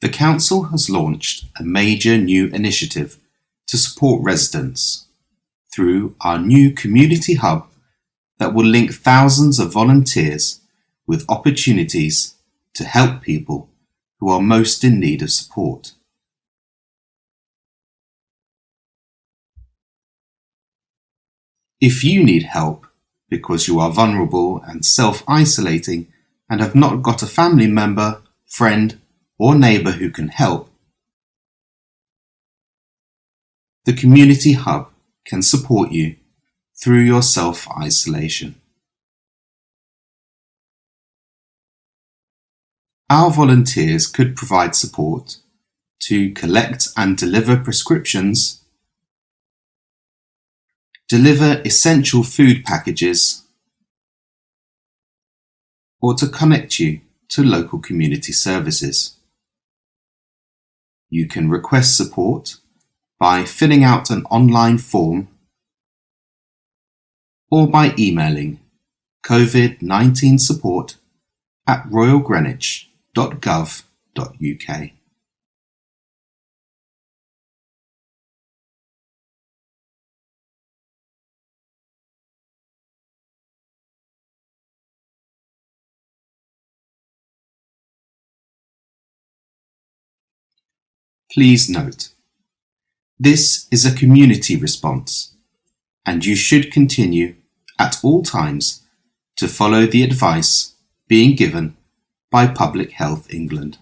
The Council has launched a major new initiative to support residents through our new community hub that will link thousands of volunteers with opportunities to help people who are most in need of support. If you need help because you are vulnerable and self-isolating and have not got a family member, friend or neighbour who can help, the Community Hub can support you through your self-isolation. Our volunteers could provide support to collect and deliver prescriptions, deliver essential food packages, or to connect you to local community services. You can request support by filling out an online form or by emailing COVID-19 support at royalgreenwich.gov.uk. Please note, this is a community response and you should continue at all times to follow the advice being given by Public Health England.